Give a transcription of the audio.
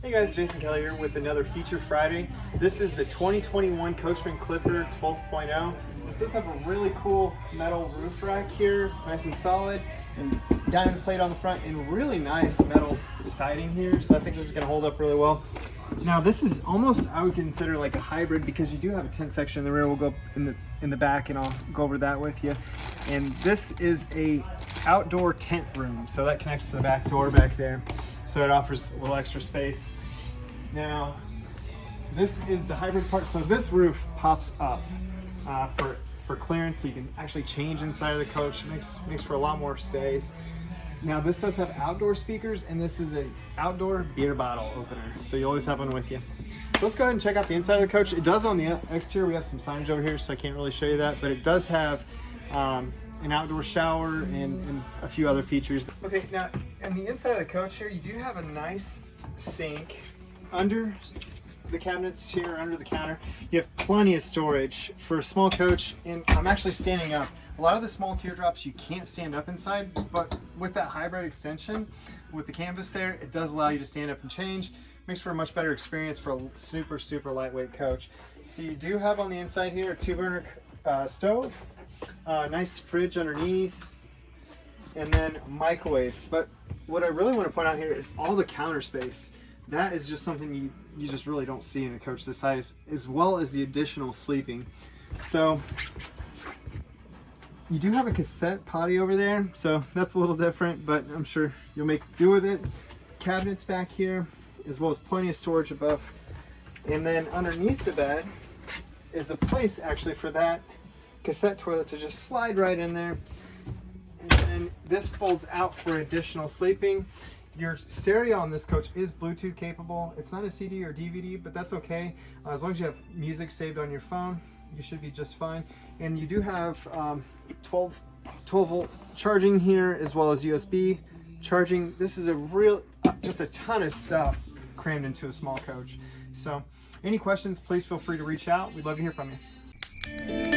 Hey guys, Jason Kelly here with another Feature Friday. This is the 2021 Coachmen Clipper 12.0. This does have a really cool metal roof rack here, nice and solid, and diamond plate on the front, and really nice metal siding here. So I think this is gonna hold up really well. Now this is almost, I would consider like a hybrid because you do have a tent section in the rear. We'll go in the in the back and I'll go over that with you. And this is a outdoor tent room. So that connects to the back door back there. So it offers a little extra space. Now, this is the hybrid part. So this roof pops up uh, for, for clearance. So you can actually change inside of the coach. Makes, makes for a lot more space. Now this does have outdoor speakers and this is an outdoor beer bottle opener. So you always have one with you. So let's go ahead and check out the inside of the coach. It does on the exterior, we have some signage over here so I can't really show you that, but it does have um, an outdoor shower and, and, a few other features. Okay, now in the inside of the coach here, you do have a nice sink under the cabinets here under the counter. You have plenty of storage for a small coach and I'm actually standing up. A lot of the small teardrops you can't stand up inside, but with that hybrid extension, with the canvas there, it does allow you to stand up and change. Makes for a much better experience for a super, super lightweight coach. So you do have on the inside here a two burner uh, stove, uh, nice fridge underneath, and then microwave. But what I really want to point out here is all the counter space that is just something you, you just really don't see in a coach this size, as well as the additional sleeping. So you do have a cassette potty over there, so that's a little different, but I'm sure you'll make do with it. Cabinets back here, as well as plenty of storage above. And then underneath the bed is a place actually for that cassette toilet to just slide right in there. This folds out for additional sleeping. Your stereo on this coach is Bluetooth capable. It's not a CD or DVD, but that's okay. Uh, as long as you have music saved on your phone, you should be just fine. And you do have um, 12, 12 volt charging here, as well as USB charging. This is a real, just a ton of stuff crammed into a small coach. So any questions, please feel free to reach out. We'd love to hear from you.